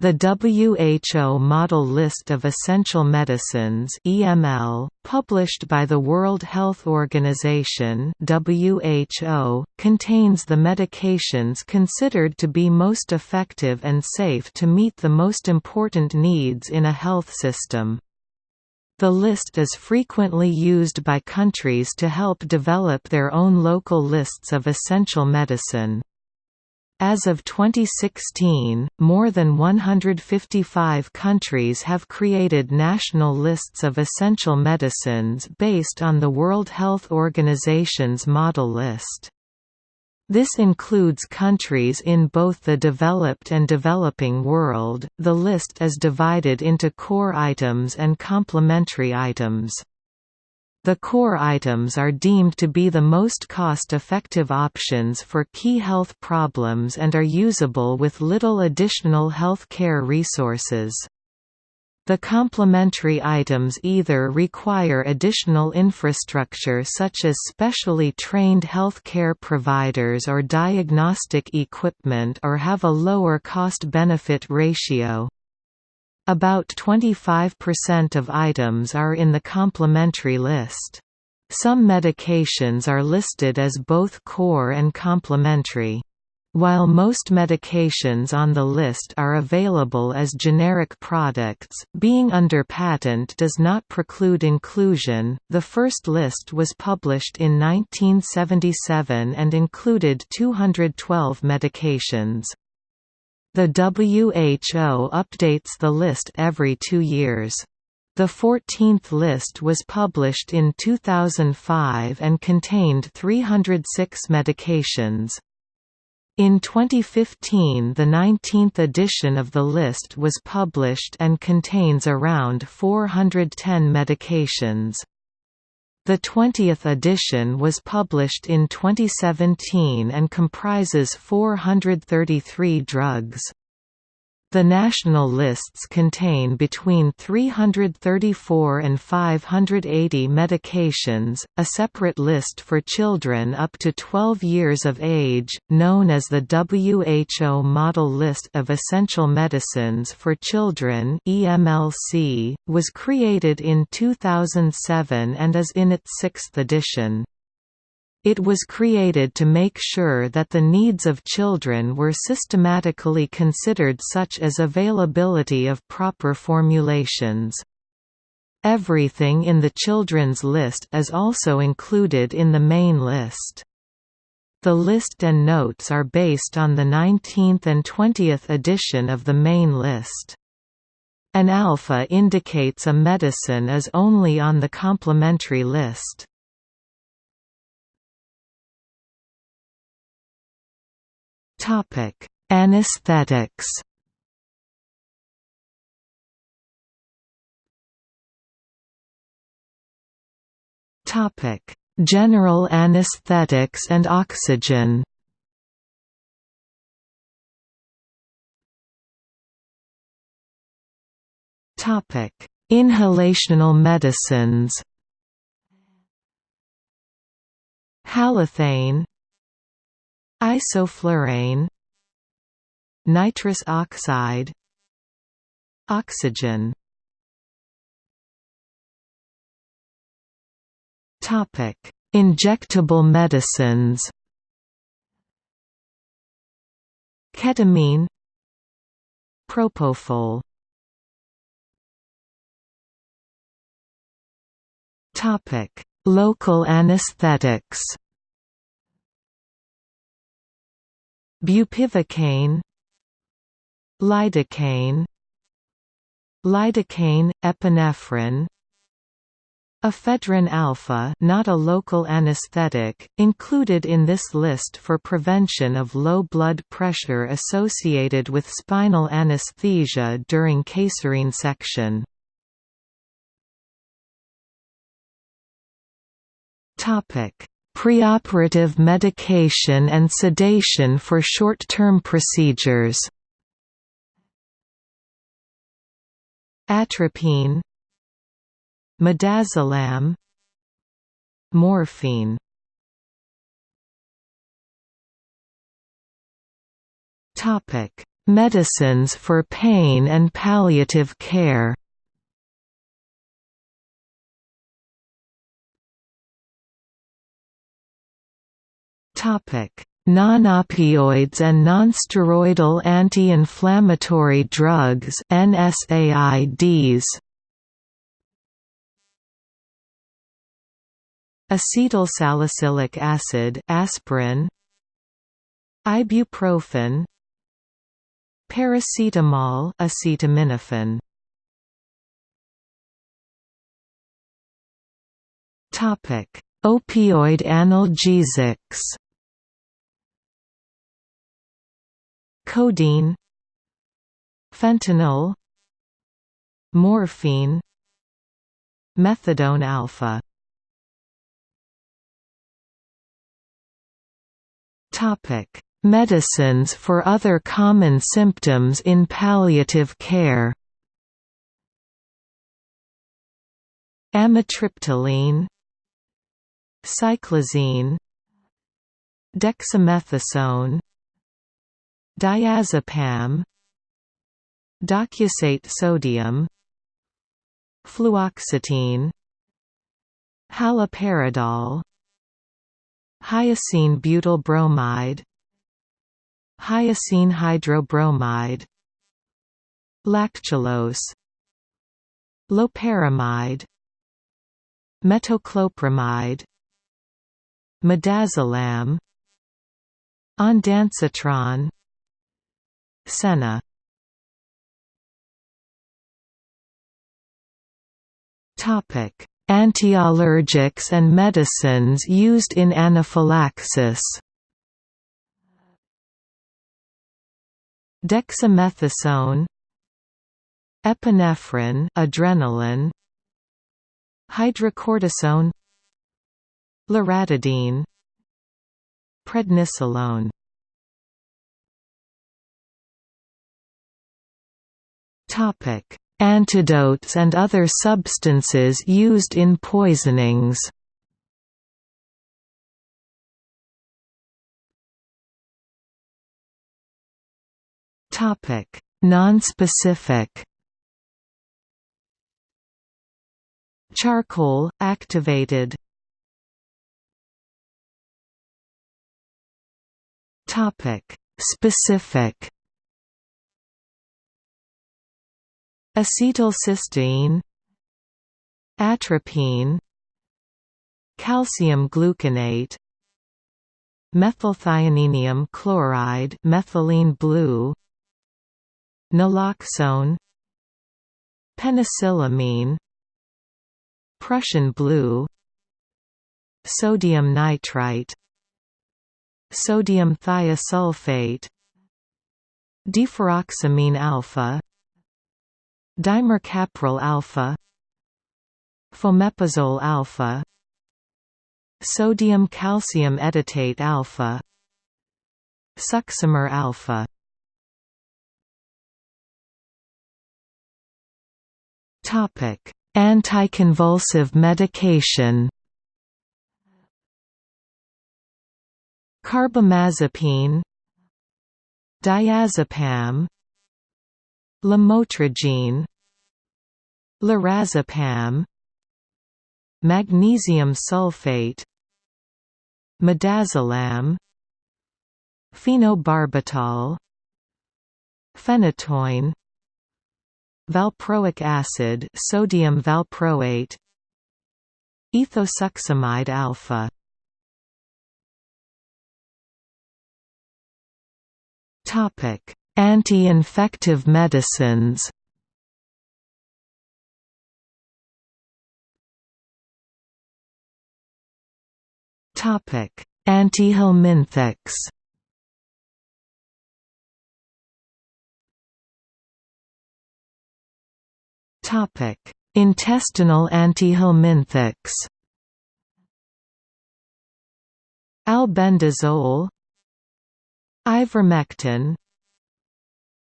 The WHO Model List of Essential Medicines (EML), published by the World Health Organization (WHO), contains the medications considered to be most effective and safe to meet the most important needs in a health system. The list is frequently used by countries to help develop their own local lists of essential medicine. As of 2016, more than 155 countries have created national lists of essential medicines based on the World Health Organization's model list. This includes countries in both the developed and developing world. The list is divided into core items and complementary items. The core items are deemed to be the most cost-effective options for key health problems and are usable with little additional health care resources. The complementary items either require additional infrastructure such as specially trained health care providers or diagnostic equipment or have a lower cost-benefit ratio. About 25% of items are in the complementary list. Some medications are listed as both core and complementary. While most medications on the list are available as generic products, being under patent does not preclude inclusion. The first list was published in 1977 and included 212 medications. The WHO updates the list every two years. The 14th list was published in 2005 and contained 306 medications. In 2015 the 19th edition of the list was published and contains around 410 medications. The 20th edition was published in 2017 and comprises 433 drugs. The national lists contain between 334 and 580 medications, a separate list for children up to 12 years of age, known as the WHO Model List of Essential Medicines for Children (EMLC), was created in 2007 and is in its sixth edition. It was created to make sure that the needs of children were systematically considered such as availability of proper formulations. Everything in the children's list is also included in the main list. The list and notes are based on the 19th and 20th edition of the main list. An alpha indicates a medicine is only on the complementary list. Topic: Anesthetics. Topic: General anesthetics and oxygen. Topic: Inhalational medicines. Halothane Isoflurane Nitrous oxide Oxygen Topic: Injectable medicines. Ketamine, Propofol. Topic: Local anesthetics. Bupivacaine. Lidocaine. Lidocaine epinephrine. Ephedrine alpha not a local anesthetic, included in this list for prevention of low blood pressure associated with spinal anesthesia during caesarean section. Preoperative medication and sedation for short-term procedures. Atropine. Midazolam. Morphine. Medicines for pain and palliative care Non-opioids and nonsteroidal anti-inflammatory drugs NSAIDs Acetylsalicylic acid aspirin. Ibuprofen. Paracetamol acetaminophen. Topic. Opioid analgesics Codeine Fentanyl Morphine Methadone alpha. Topic Medicines for other common symptoms in palliative care. Amitriptyline Cyclizine Dexamethasone Diazepam Docusate sodium Fluoxetine Haloperidol Hyoscine butyl bromide Hyoscine hydrobromide Lactulose Loperamide Metoclopramide Midazolam Ondansetron Senna. Topic: Antiallergics and medicines used in anaphylaxis. Dexamethasone, epinephrine, adrenaline, hydrocortisone, loratadine, prednisolone. Antidotes and other substances used in poisonings. Topic: Nonspecific. Charcoal activated. Topic: Specific. Acetylcysteine Atropine Calcium gluconate Methylthioninium chloride methylene blue Naloxone Penicillamine Prussian blue Sodium nitrite Sodium thiosulfate Deferoxamine alpha Dimercaprol alpha Fomepizole alpha Sodium calcium edetate alpha Succimer alpha. Topic Anticonvulsive medication. Carbamazepine Diazepam Lamotrigine Lorazepam Magnesium sulfate Midazolam Phenobarbital Phenytoin Valproic acid sodium valproate Ethosuximide alpha. Topic Anti-infective medicines Topic: Antihelminthics. Topic: Intestinal antihelminthics. Albendazole Ivermectin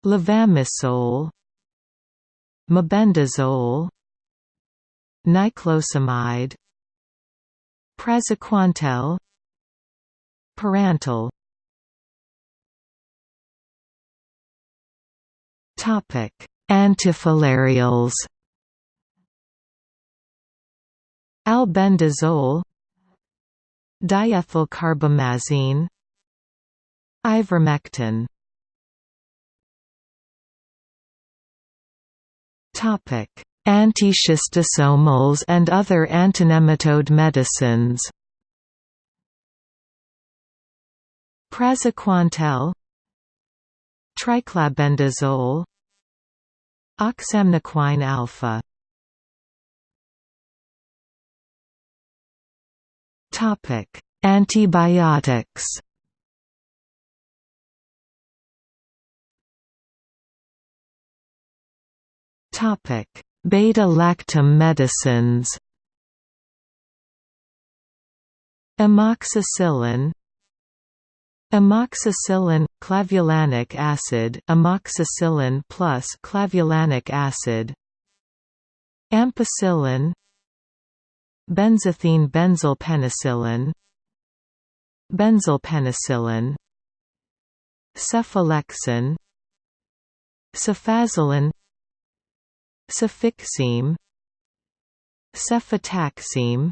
Levamisole Mebendazole Niclosamide Praziquantel Pyrantel Topic: Antifilarials. Albendazole, diethylcarbamazine, ivermectin. Topic: Antischistosomals and other antinematode medicines. Praziquantel. Triclabendazole. Oxamniquine alpha. Topic: Antibiotics. Beta-lactam medicines. Amoxicillin. Amoxicillin clavulanic acid amoxicillin plus clavulanic acid. Ampicillin. Benzathine benzyl penicillin Benzylpenicillin Cephalexin. Cefazolin Cefixime Cefotaxime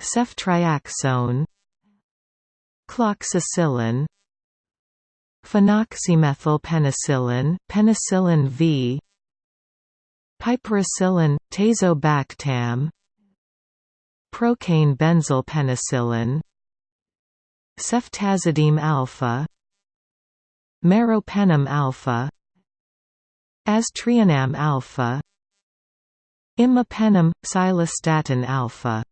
Ceftriaxone Cloxacillin Phenoxymethylpenicillin penicillin V Piperacillin, tazobactam Procaine benzyl penicillin Ceftazidime alpha Meropenem alpha Aztreonam alpha Imipenem, cilastatin alpha.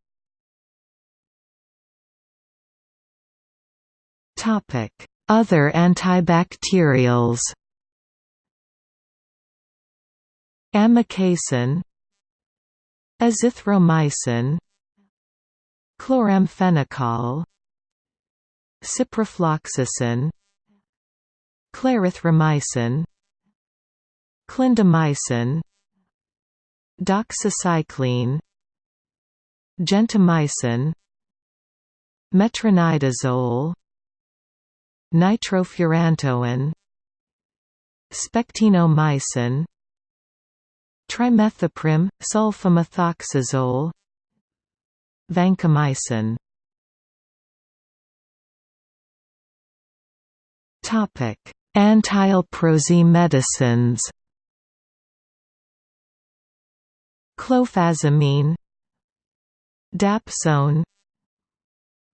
Other antibacterials. Amikacin Azithromycin Chloramphenicol Ciprofloxacin Clarithromycin Clindamycin Doxycycline Gentamicin Metronidazole Nitrofurantoin Spectinomycin Trimethoprim, sulfamethoxazole Vancomycin. Topic: Antileprosy medicines Clofazimine Dapsone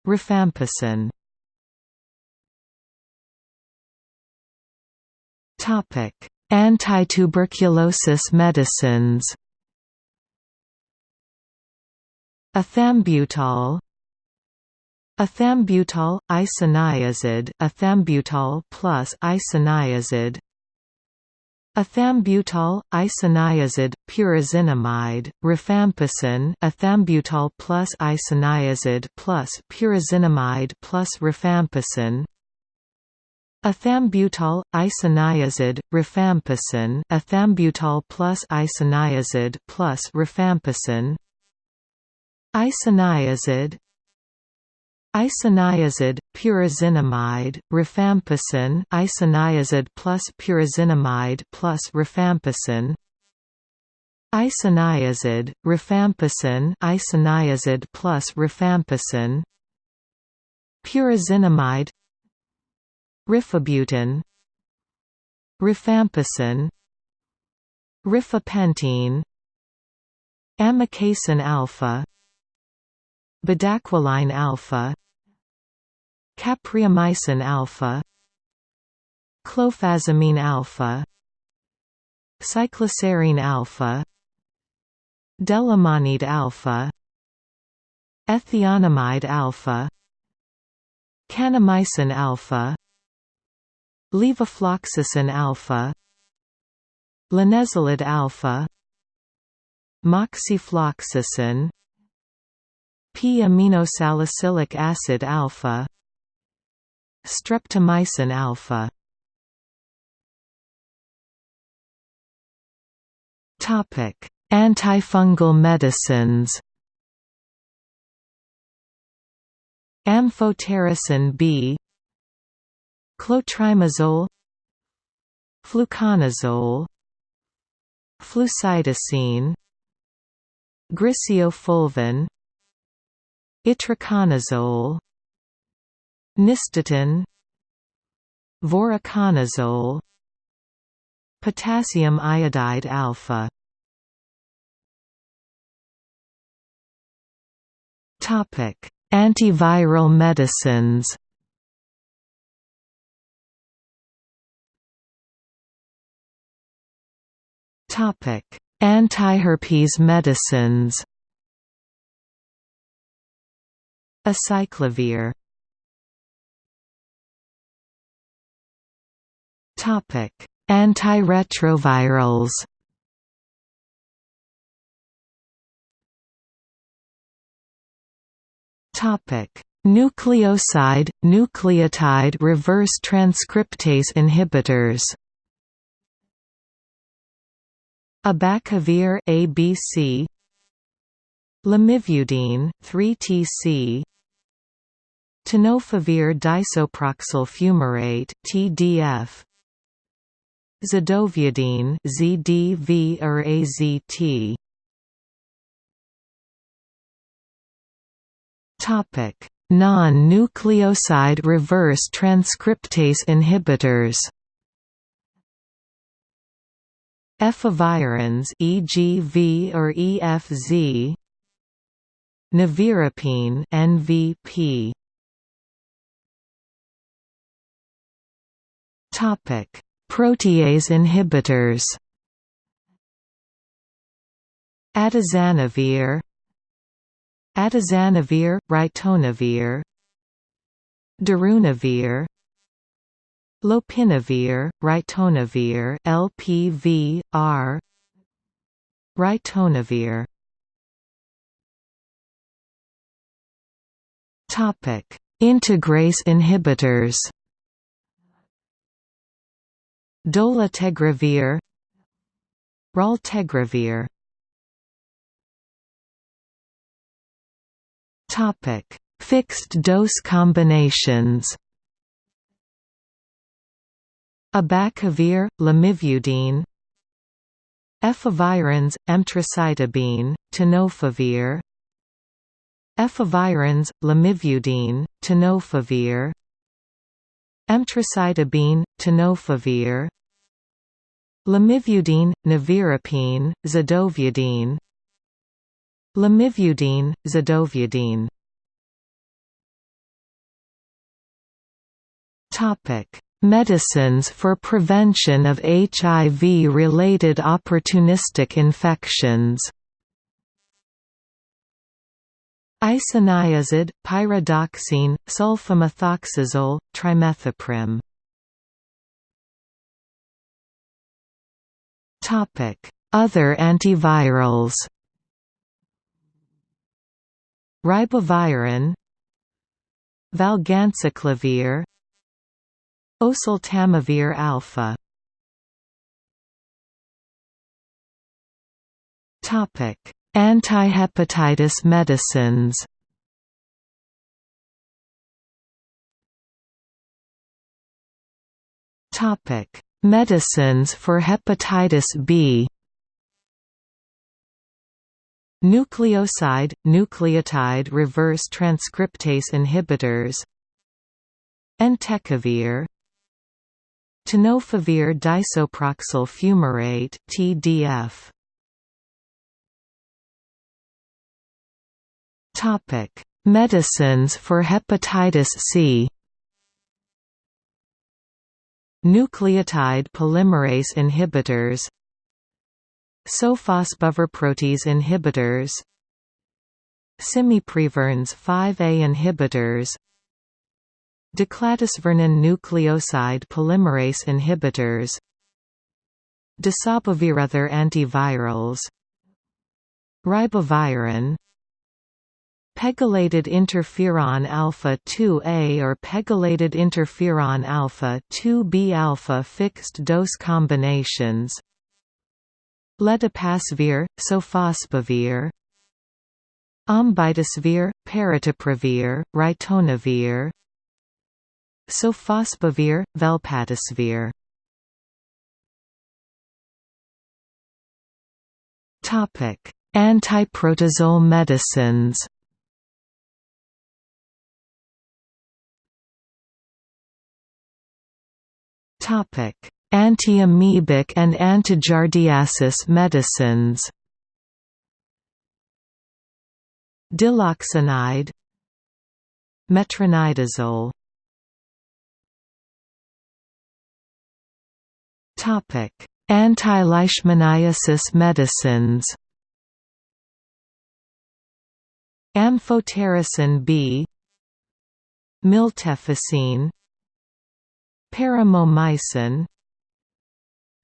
Rifampicin. Topic: Antituberculosis medicines. Ethambutol Ethambutol, isoniazid, ethambutol plus isoniazid. Ethambutol, isoniazid, pyrazinamide, rifampicin ethambutol plus isoniazid plus pyrazinamide plus rifampicin Ethambutol, isoniazid, rifampicin ethambutol plus isoniazid plus rifampicin Isoniazid Isoniazid, pyrazinamide, rifampicin isoniazid plus pyrazinamide plus rifampicin Isoniazid, rifampicin isoniazid plus rifampicin Pyrazinamide Rifabutin Rifampicin Rifapentine Amikacin alpha Bedaquiline alpha Capreomycin alpha Clofazimine alpha Cycloserine alpha Delamanid alpha Ethionamide alpha Kanamycin alpha Levofloxacin alpha Linezolid alpha Moxifloxacin P-aminosalicylic acid alpha Streptomycin alpha. Topic: Antifungal medicines. Amphotericin B. Clotrimazole. Fluconazole. Flucytosine griseofulvin. Itraconazole. Nystatin voriconazole. Potassium iodide alpha topic. Antiviral medicines. Topic. Antiherpes medicines. Acyclovir. Topic: Antiretrovirals. Nucleoside nucleotide reverse transcriptase inhibitors. Abacavir ABC Lamivudine 3TC Tenofovir disoproxil fumarate TDF Zidovudine ZDV or AZT Non-nucleoside reverse transcriptase inhibitors Efavirenz EGV or EFZ Nevirapine NVP Topic. Protease inhibitors Atazanavir Atazanavir, ritonavir Darunavir Lopinavir, ritonavir LPV-R Ritonavir Topic: Integrase inhibitors. Dolutegravir Raltegravir Topic: Fixed dose combinations. Abacavir, lamivudine, Efavirenz, emtricitabine, tenofovir, Efavirenz, lamivudine, tenofovir, Emtricitabine, tenofovir. Lamivudine, nevirapine, zidovudine Lamivudine, zidovudine Medicines for prevention of HIV-related opportunistic infections Isoniazid, pyridoxine, sulfamethoxazole, trimethoprim. Topic: Other antivirals. Ribavirin, Valganciclovir, Oseltamivir alpha. Topic: Antihepatitis medicines Topic: Medicines for hepatitis B. Nucleoside nucleotide reverse transcriptase inhibitors. Entecavir. Tenofovir disoproxil fumarate (TDF). Topic: Medicines for hepatitis C. Nucleotide polymerase inhibitors Sofosbuvir inhibitors Simeprevir NS 5A inhibitors Daclatasvir non nucleoside polymerase inhibitors Dasabuvir other antivirals Ribavirin Pegylated interferon alpha 2A or pegylated interferon alpha 2B alpha fixed dose combinations Ledipasvir, sofosbuvir Ombitasvir, paritaprevir, ritonavir Sofosbuvir, velpatasvir. Antiprotozoal medicines. Topic: Antiamoebic and antigiardiasis medicines. Diloxanide Metronidazole. Topic: Anti-leishmaniasis medicines. Amphotericin B, Miltefosine, Paromomycin,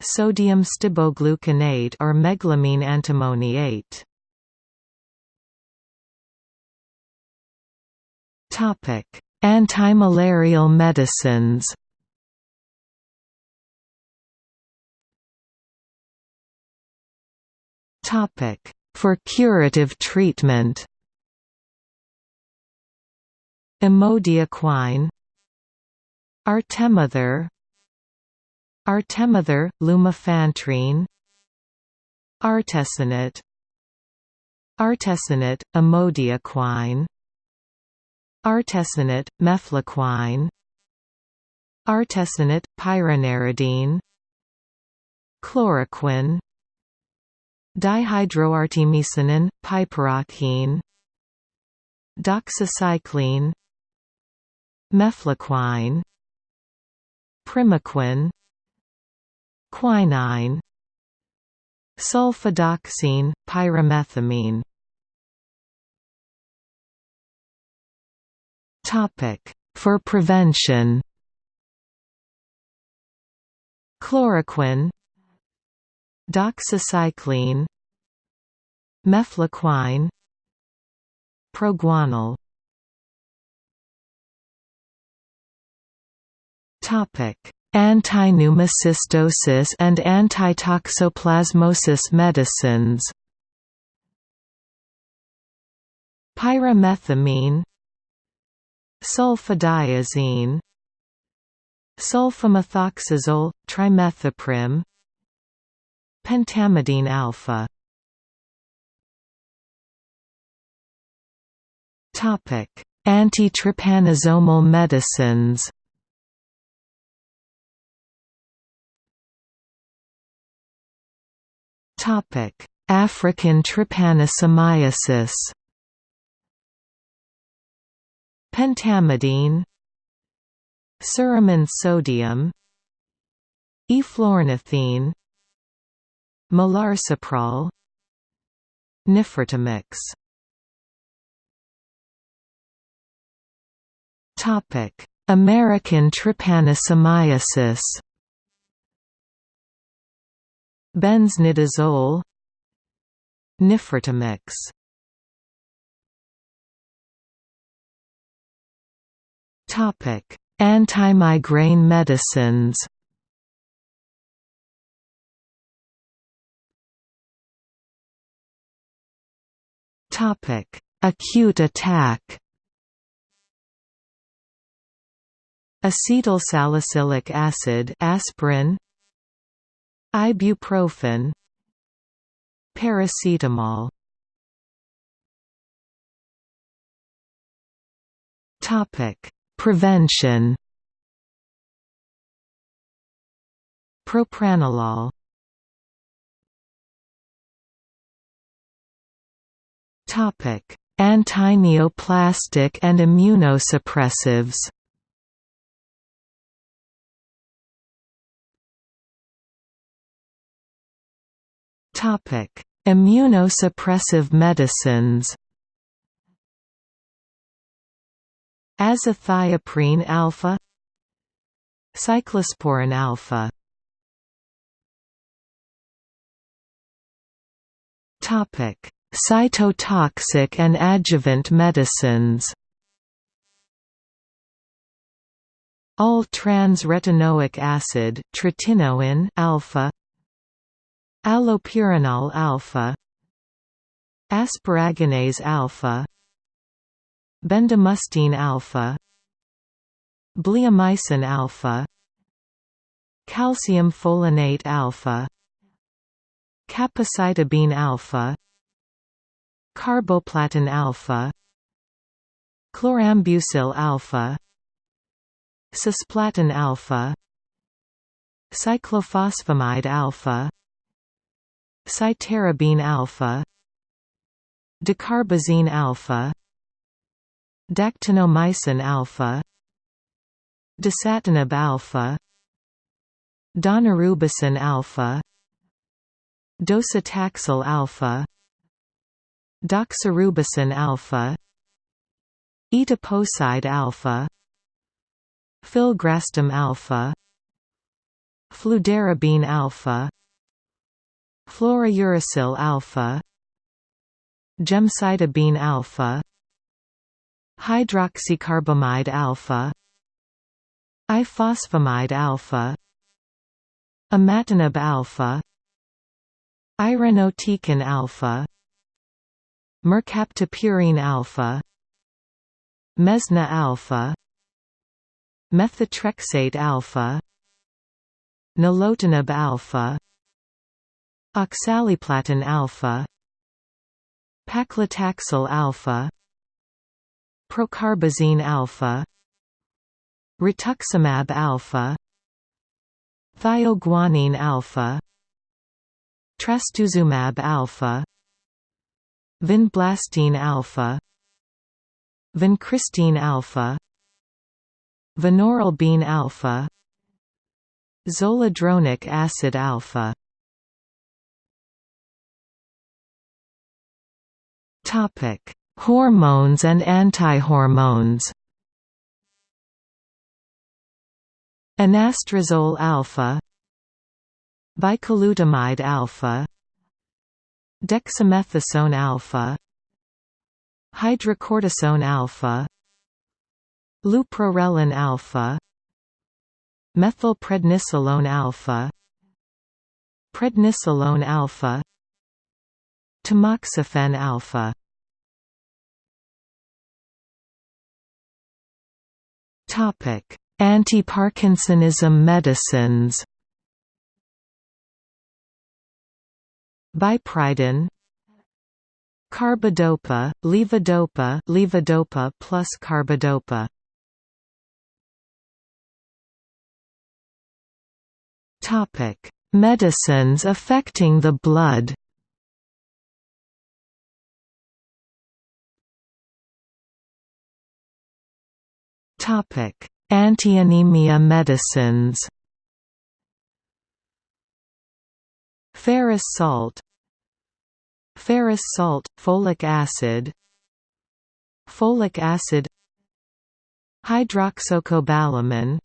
sodium stibogluconate or meglumine antimoniate. Topic: Antimalarial medicines. Topic: For curative treatment. Amodiaquine Artemether Artemether, lumefantrine. Artesunate Artesunate, amodiaquine. Artesunate, mefloquine. Artesunate, pyronaridine Chloroquine. Dihydroartemisinin, piperaquine Doxycycline. Mefloquine. Primaquine Quinine Sulfadoxine, pyrimethamine. For prevention. Chloroquine Doxycycline Mefloquine Proguanil Antipneumocystosis and antitoxoplasmosis medicines. Pyrimethamine. Sulfadiazine Sulfamethoxazole, trimethoprim. Pentamidine alpha. Antitrypanosomal medicines African trypanosomiasis. Pentamidine. Suramin sodium. Eflornithine. Melarsoprol Nifurtimox Topic: American trypanosomiasis. Benznidazole, Nifurtimox. Topic: Anti-migraine medicines. Topic: Acute attack. Acetylsalicylic acid, aspirin. Ibuprofen. Paracetamol. Topic: Prevention. Propranolol Topic: Antineoplastic and immunosuppressives. Topic: Immunosuppressive medicines. Azathioprine alpha Cyclosporin alpha Topic Cytotoxic and adjuvant medicines All trans-retinoic acid, tretinoin alpha, allopurinol alpha, asparaginase alpha, bendamustine alpha, bleomycin alpha, calcium folinate alpha, Capecitabine alpha Carboplatin alpha Chlorambucil alpha Cisplatin alpha Cyclophosphamide alpha Cytarabine alpha Dacarbazine alpha Dactinomycin alpha Dasatinib alpha Daunorubicin alpha Docetaxel alpha Doxorubicin alpha Etoposide alpha Filgrastim alpha Fludarabine alpha Fluorouracil alpha Gemcitabine alpha Hydroxycarbamide alpha Ifosfamide alpha Imatinib alpha Irinotecan alpha Mercaptopurine alpha Mesna alpha Methotrexate alpha Nilotinib alpha Oxaliplatin alpha Paclitaxel alpha Procarbazine alpha Rituximab alpha Thioguanine alpha Trastuzumab alpha Vinblastine alpha Vincristine alpha Vinorelbine alpha Zoledronic acid alpha Topic: Hormones and antihormones. Anastrozole alpha, Bicalutamide alpha, Dexamethasone alpha, Hydrocortisone alpha, Leuprorelin alpha, Methylprednisolone alpha, Prednisolone alpha, Tamoxifen alpha Topic: Anti-Parkinsonism medicines. Biperiden Carbidopa, levodopa, levodopa plus carbidopa. Topic: Medicines affecting the blood. Antianemia medicines. Ferrous salt. Ferrous salt, folic acid. Folic acid. Hydroxocobalamin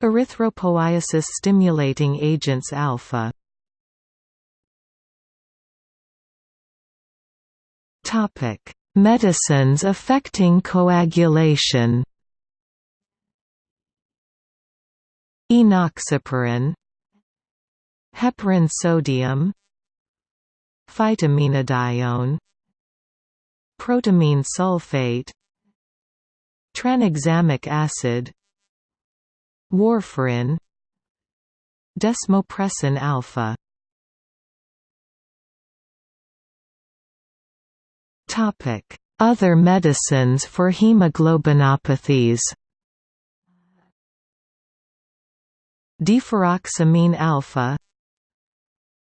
Erythropoiesis stimulating agents alpha. Topic Medicines affecting coagulation. Enoxaparin. Heparin sodium. Phytomenadione Protamine sulfate. Tranexamic acid. Warfarin. Desmopressin alpha Other medicines for hemoglobinopathies? Deferoxamine alpha.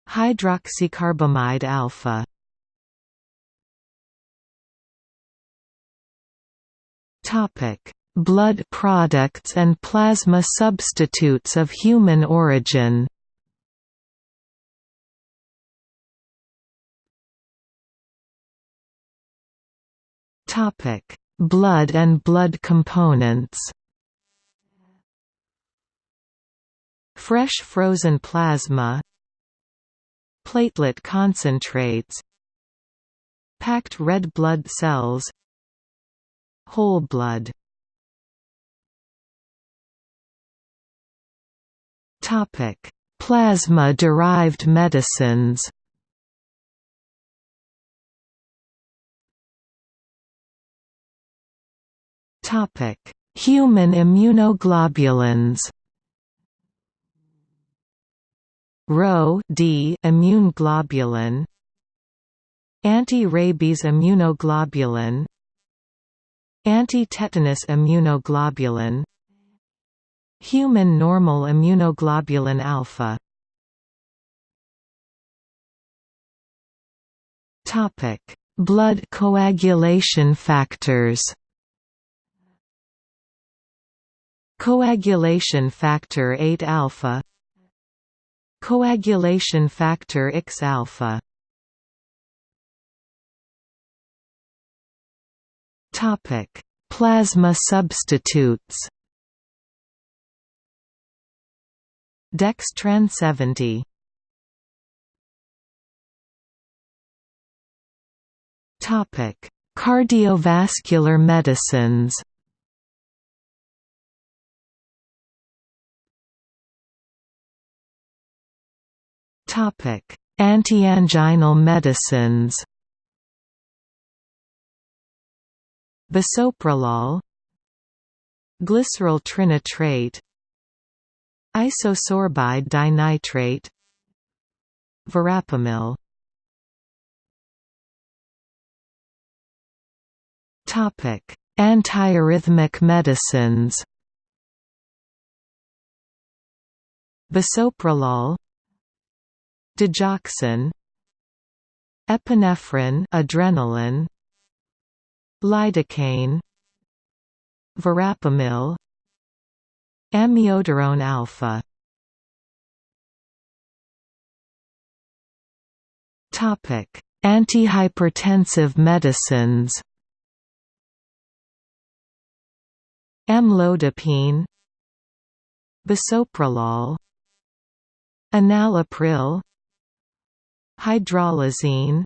Hydroxycarbamide alpha. Blood products and plasma substitutes of human origin. Topic: Blood and blood components. Fresh frozen plasma. Platelet concentrates. Packed red blood cells. Whole blood. Plasma-derived medicines Human immunoglobulins Rho D immune globulin Anti-rabies immunoglobulin Anti-tetanus immunoglobulin Human normal immunoglobulin alpha Topic: Blood coagulation factors. Coagulation factor 8 alpha Coagulation factor X alpha Topic: Plasma substitutes. Dextran 70. Topic: Cardiovascular medicines. Antianginal medicines. Bisoprolol. Glyceryl trinitrate Isosorbide dinitrate. Verapamil. Topic: Antiarrhythmic medicines. Bisoprolol, Digoxin, epinephrine, adrenaline, lidocaine, verapamil, amiodarone alpha. Topic: Antihypertensive medicines. Amlodipine Bisoprolol Enalapril Hydralazine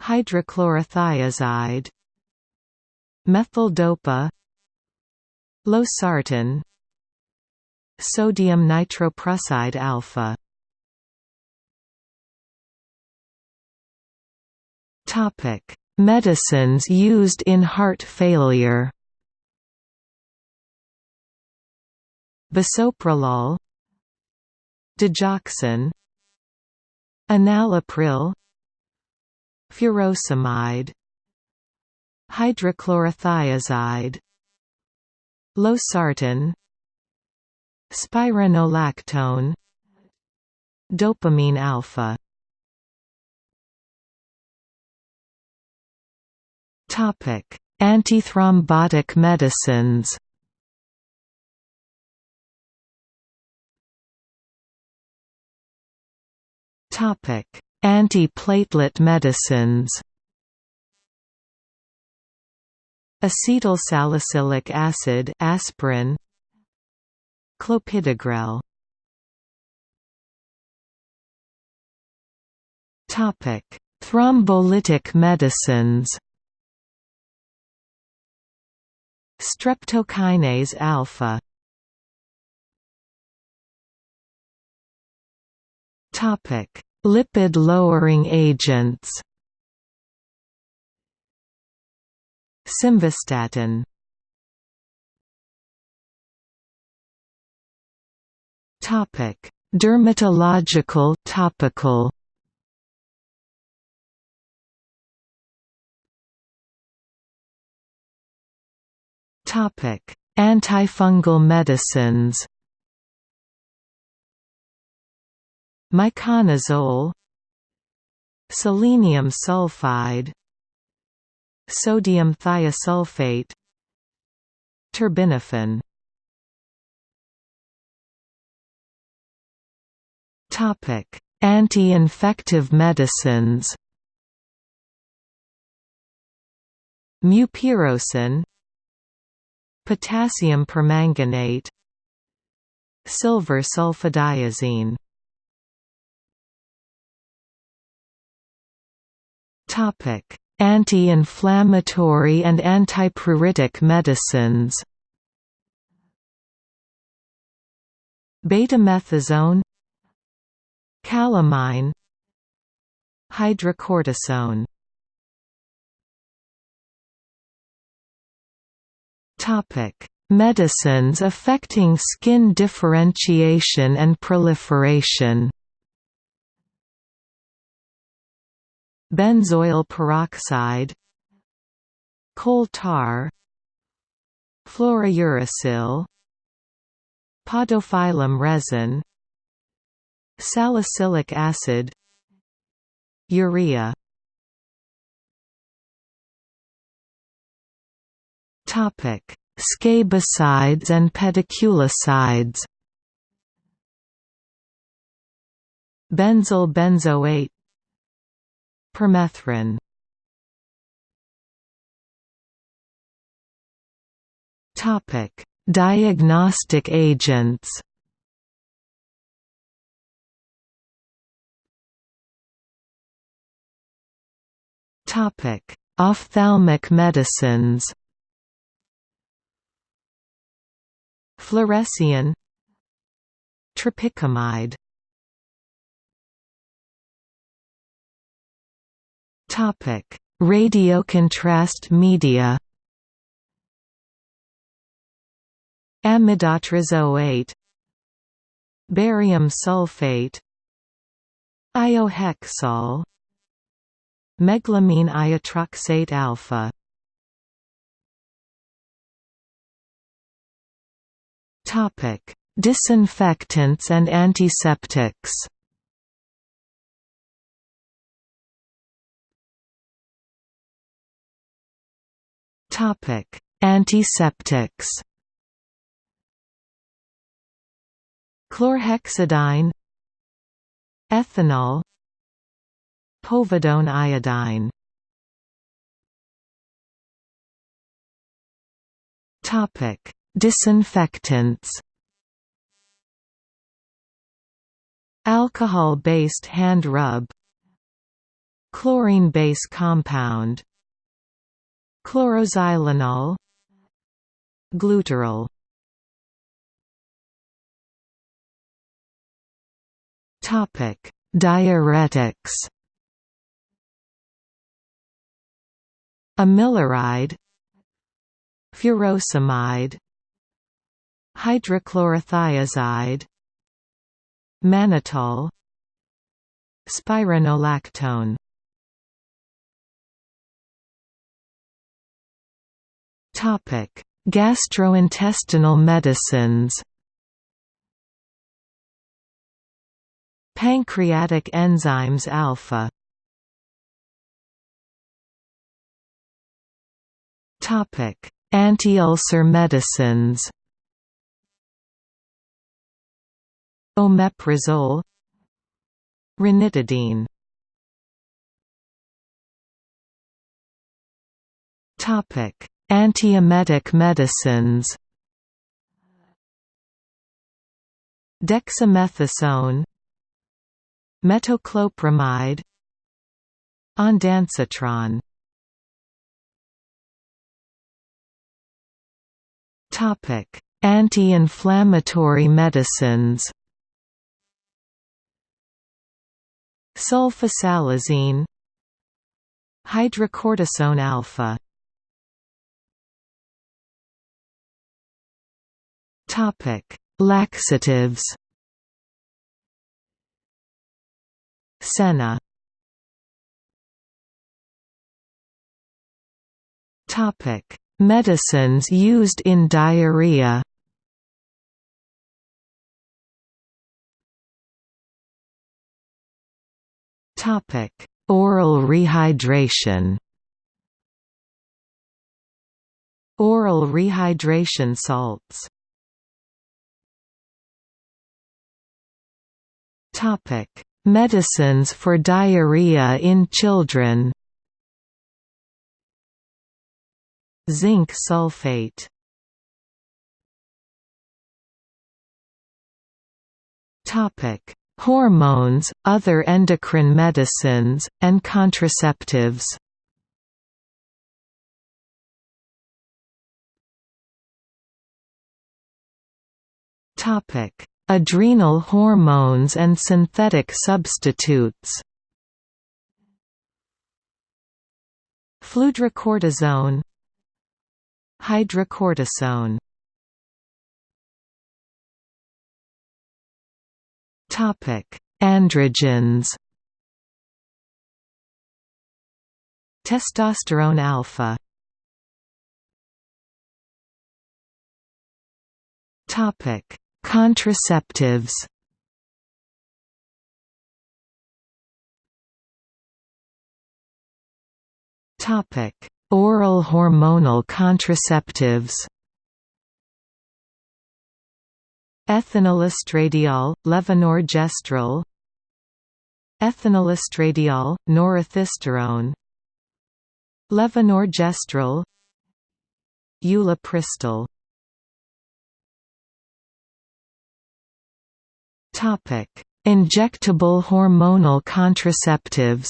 Hydrochlorothiazide Methyldopa Losartan Sodium nitroprusside alpha. Topic: Medicines used in heart failure. Bisoprolol Digoxin Enalapril Furosemide. Hydrochlorothiazide. Losartan. Spironolactone. Dopamine alpha. Topic: Antithrombotic medicines Antiplatelet medicines. Acetylsalicylic acid, aspirin. Clopidogrel. Topic: Thrombolytic medicines. Streptokinase alpha Topic: Lipid-lowering agents. Simvastatin. Topic: Dermatological topical. Topic: Antifungal medicines. Miconazole Selenium sulfide Sodium thiosulfate Terbinafine Topic: Anti-infective medicines. Mupirocin Potassium permanganate Silver sulfadiazine Anti-inflammatory and antipruritic medicines. Betamethasone. Calamine. Hydrocortisone. Topic: Medicines affecting skin differentiation and proliferation Benzoyl peroxide Coal tar Fluorouracil Podophyllum resin Salicylic acid Urea. Topic Scabicides and pediculicides. Benzyl benzoate Permethrin. Topic: Diagnostic agents. Topic: Ophthalmic medicines. Fluorescein. Tropicamide Topic: Radiocontrast media. Amidotrizoate Barium sulfate Iohexol Meglumine iotroxate alpha Topic: Disinfectants and antiseptics. Topic: Antiseptics. Chlorhexidine Ethanol Povidone iodine Topic Disinfectants Alcohol-based hand rub Chlorine base compound Chloroxylenol Glutaral Topic: Diuretics. Amiloride Furosemide hydrochlorothiazide mannitol spironolactone topic. Gastrointestinal medicines pancreatic enzymes alpha topic. Anti-ulcer medicines Omeprazole Ranitidine Topic: Antiemetic medicines. Dexamethasone, Metoclopramide, Ondansetron. Topic: Anti-inflammatory medicines. Sulfasalazine Hydrocortisone alpha Topic: Laxatives. Senna. Topic: Medicines used in diarrhea. Topic: Oral rehydration. Oral rehydration salts. Topic: Medicines for diarrhea in children. Zinc sulfate. Topic: Hormones, other endocrine medicines, and contraceptives adrenal hormones and synthetic substitutes. Fludrocortisone Hydrocortisone Topic: Androgens. Testosterone alpha. Topic: Contraceptives. Topic: Oral hormonal contraceptives. Ethinylestradiol, levonorgestrel. Ethinylestradiol, norethisterone Levonorgestrel. Ulipristal Injectable hormonal contraceptives.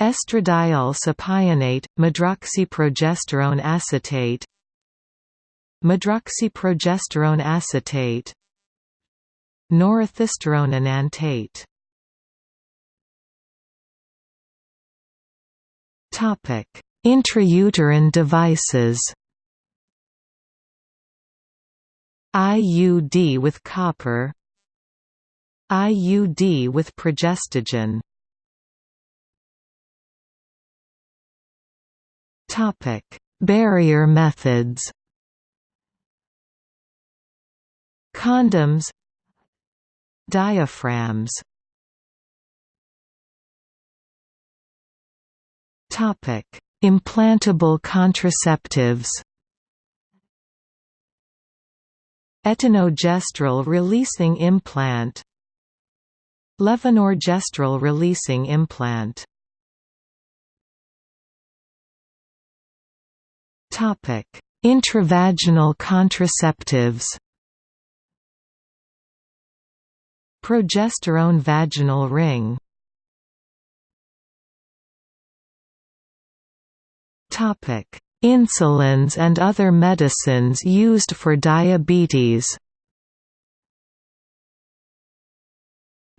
Estradiol cypionate, medroxyprogesterone acetate. Medroxyprogesterone acetate. Norethisterone enantate Topic: Intrauterine devices IUD with copper IUD with progestogen. Topic: Barrier methods. Condoms. Diaphragms. Topic: Implantable contraceptives Etonogestrel releasing implant Levonorgestrel releasing implant Topic: Intravaginal contraceptives. Progesterone vaginal ring. Topic: Insulins and other medicines used for diabetes.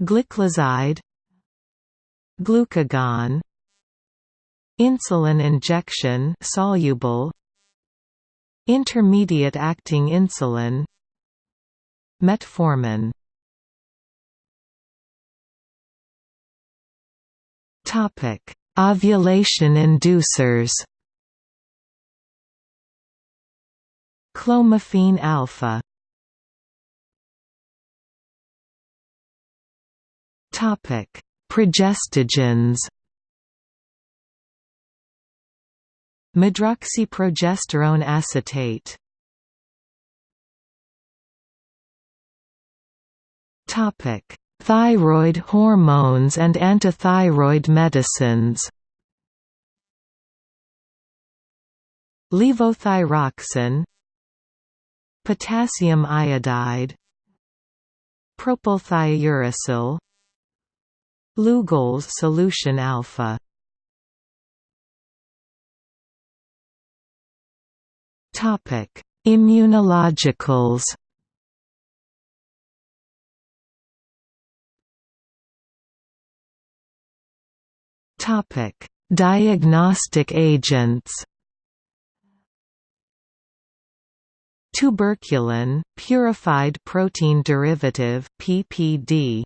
Gliclazide Glucagon Insulin injection soluble Intermediate-acting insulin Metformin. Topic: Ovulation inducers Clomiphene alpha Topic: Progestogens. Medroxyprogesterone acetate. Topic: Thyroid hormones and antithyroid medicines. Levothyroxine Potassium iodide Propylthiouracil Lugol's solution alpha Topic: Immunologicals. Topic: Diagnostic agents. Tuberculin, purified protein derivative (PPD).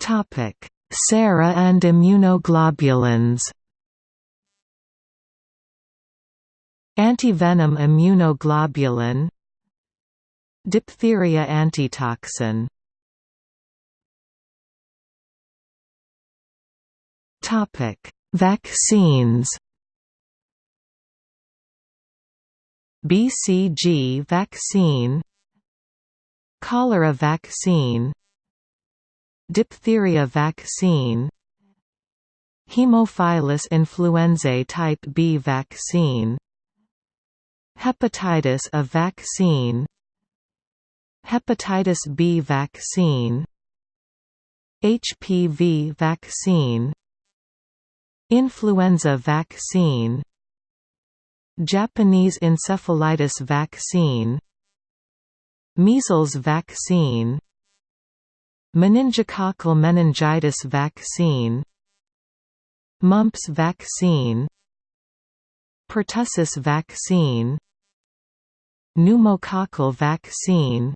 Topic: Sera and immunoglobulins. Antivenom immunoglobulin Diphtheria antitoxin Topic: Vaccines BCG vaccine Cholera vaccine Diphtheria vaccine Haemophilus influenzae type B vaccine Hepatitis A vaccine Hepatitis B vaccine HPV vaccine Influenza vaccine Japanese encephalitis vaccine Measles vaccine Meningococcal meningitis vaccine Mumps vaccine Pertussis vaccine pneumococcal vaccine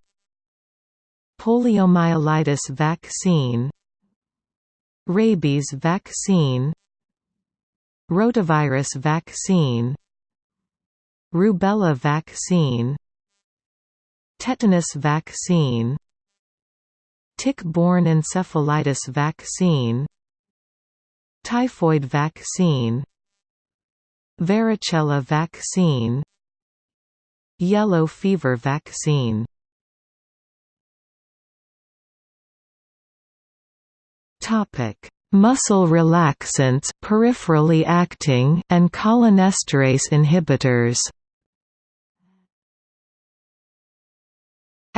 poliomyelitis vaccine rabies vaccine rotavirus vaccine rubella vaccine tetanus vaccine tick-borne encephalitis vaccine typhoid vaccine varicella vaccine yellow fever vaccine. Topic muscle relaxants peripherally acting and cholinesterase inhibitors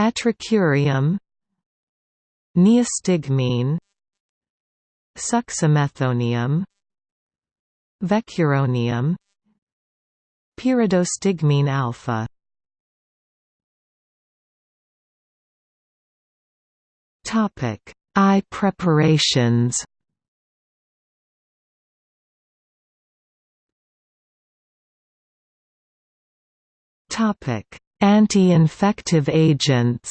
atracurium neostigmine suxamethonium vecuronium pyridostigmine alpha. Topic eye preparations. Topic anti-infective agents.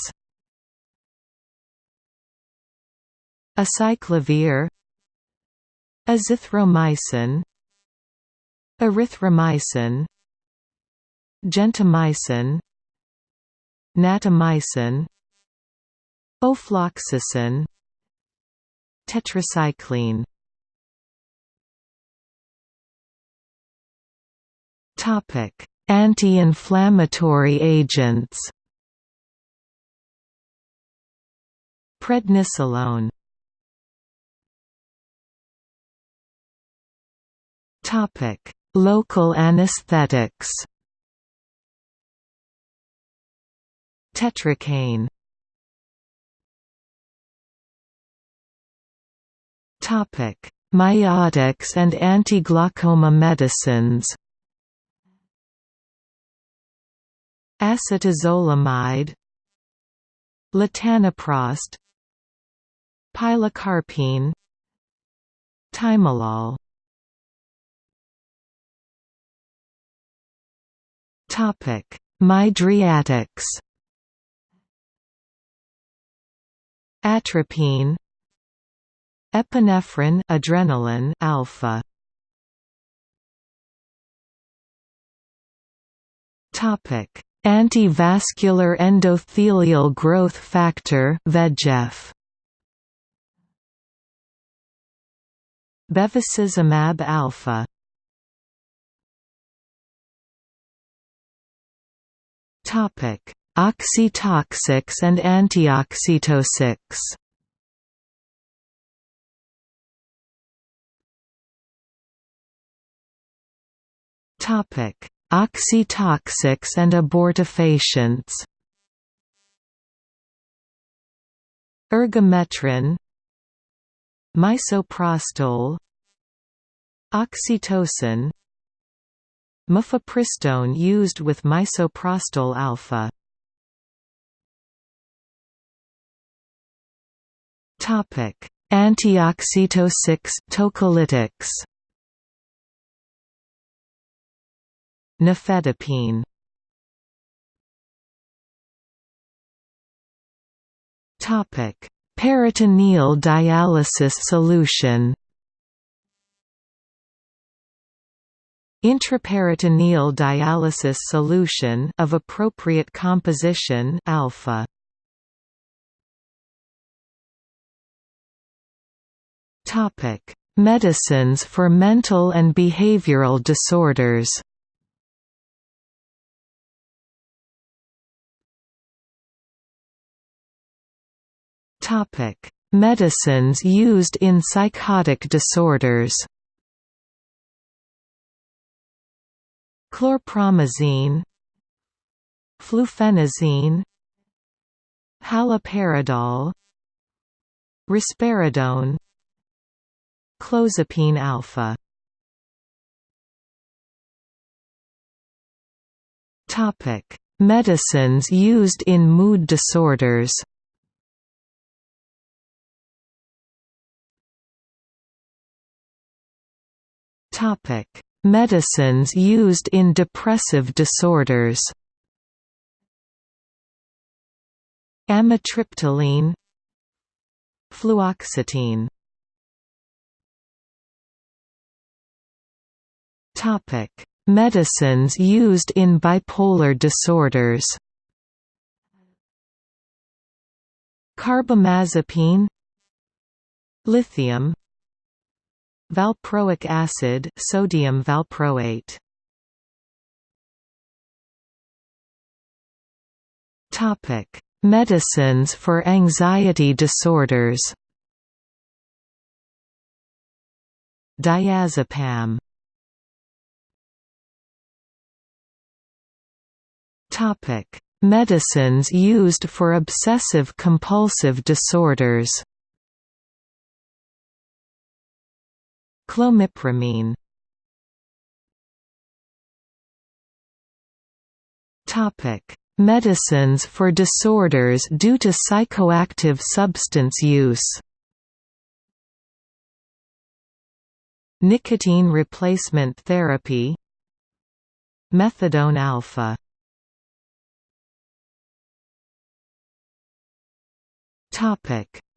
Acyclovir. Azithromycin. Erythromycin. Gentamicin. Natamycin. Ofloxacin. Tetracycline. Topic anti-inflammatory agents. Prednisolone. Topic local anesthetics. Tetracaine Topic: Miotics and anti-glaucoma medicines. Acetazolamide, latanoprost, pilocarpine, timolol. Topic: Mydriatics. Atropine Epinephrine adrenaline alpha Topic Antivascular endothelial growth factor VEGF. Bevacizumab alpha. Topic Oxytocics and antioxytocics. Topic: Oxytocics and abortifacients. Ergometrine, misoprostol, oxytocin, mifepristone used with misoprostol alpha. Topic: Antioxytocics, tocolytics. Nifedipine Topic: Peritoneal dialysis solution. Intraperitoneal dialysis solution of appropriate composition alpha. Topic: Medicines for mental and behavioral disorders. Topic: Medicines used in psychotic disorders. Chlorpromazine, fluphenazine, haloperidol, risperidone, clozapine alpha. Topic: Medicines used in mood disorders. Topic: Medicines used in depressive disorders. amitriptyline. Fluoxetine. Topic. Medicines used in bipolar disorders. Carbamazepine. Lithium valproic acid sodium valproate. Topic medicines for anxiety disorders. Diazepam. Topic medicines used for obsessive compulsive disorders Clomipramine. Medicines for disorders due to psychoactive substance use. Nicotine replacement therapy. Methadone alpha.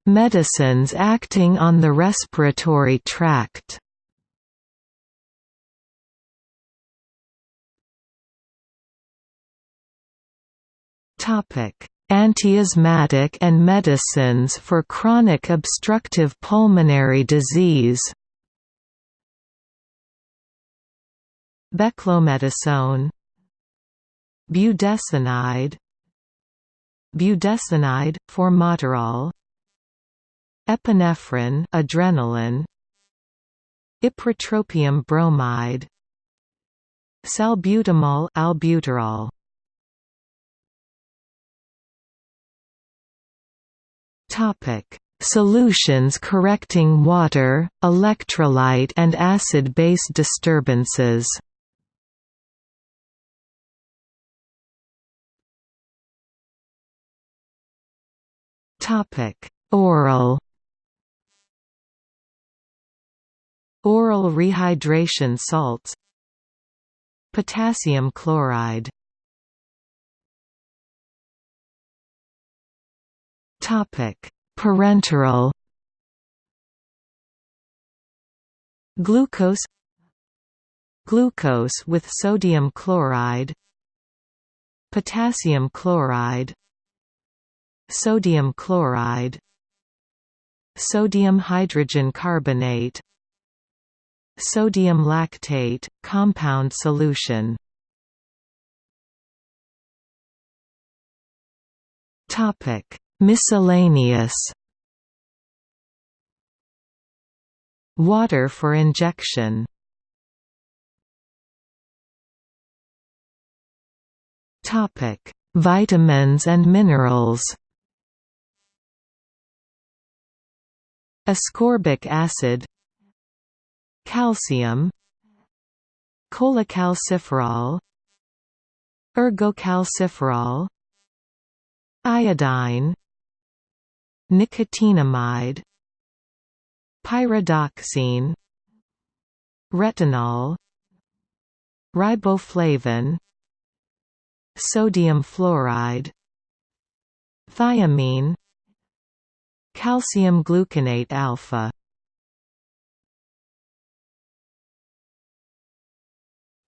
Medicines acting on the respiratory tract Antiasthmatic and medicines for chronic obstructive pulmonary disease. Beclomethasone Budesonide. Budesonide, formoterol epinephrine adrenaline. Ipratropium bromide. Salbutamol albuterol topic. Solutions correcting water electrolyte and acid base disturbances. Topic. Oral. Oral rehydration salts. Potassium chloride Parenteral. Glucose. Glucose with sodium chloride. Potassium chloride. Sodium chloride. Sodium hydrogen carbonate. Sodium lactate, compound solution Miscellaneous. Water for injection. Topic. Vitamins and minerals. Ascorbic acid. Calcium. Cholecalciferol. Ergocalciferol. Iodine nicotinamide pyridoxine retinol riboflavin sodium fluoride thiamine calcium gluconate alpha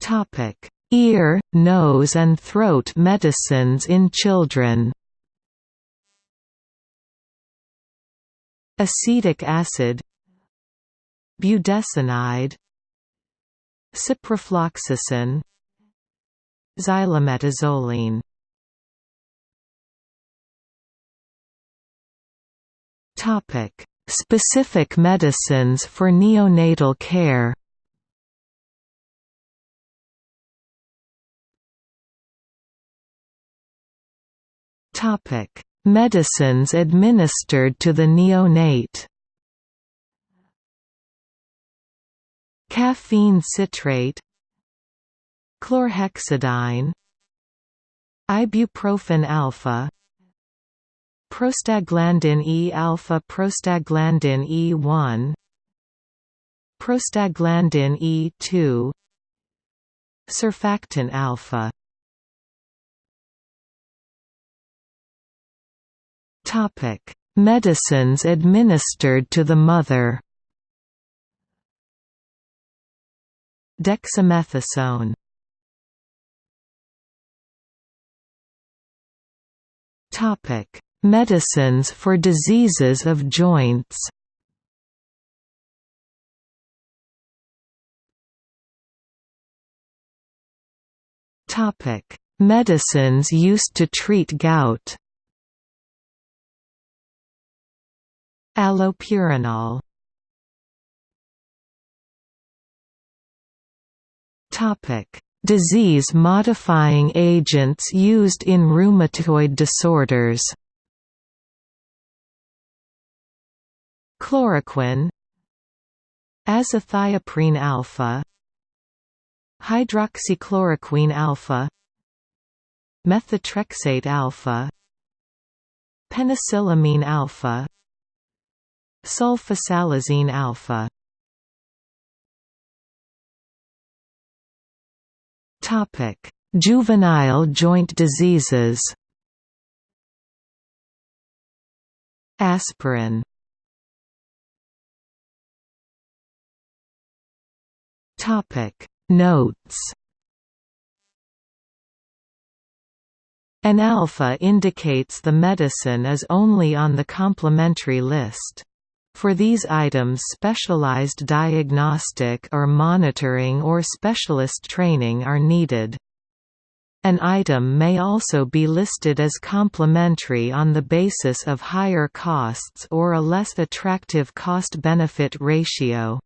Topic: Ear, nose and throat medicines in children. Acetic acid Budesonide Ciprofloxacin Xylometazoline. Topic: Specific medicines for neonatal care. Topic: Medicines administered to the neonate. Caffeine citrate, chlorhexidine, ibuprofen alpha, prostaglandin E alpha, prostaglandin E1, prostaglandin E2, surfactant alpha Medicines administered to the mother. Dexamethasone. Topic: Medicines for diseases of joints. Topic: Medicines used to treat gout. Allopurinol. Disease-modifying agents used in rheumatoid disorders. Chloroquine. Azathioprine alpha. Hydroxychloroquine alpha. Methotrexate alpha. Penicillamine alpha Sulfasalazine alpha Topic: Juvenile joint diseases. Aspirin. Topic: Notes. An alpha indicates the medicine is only on the complementary list. For these items specialized diagnostic or monitoring or specialist training are needed. An item may also be listed as complementary on the basis of higher costs or a less attractive cost-benefit ratio.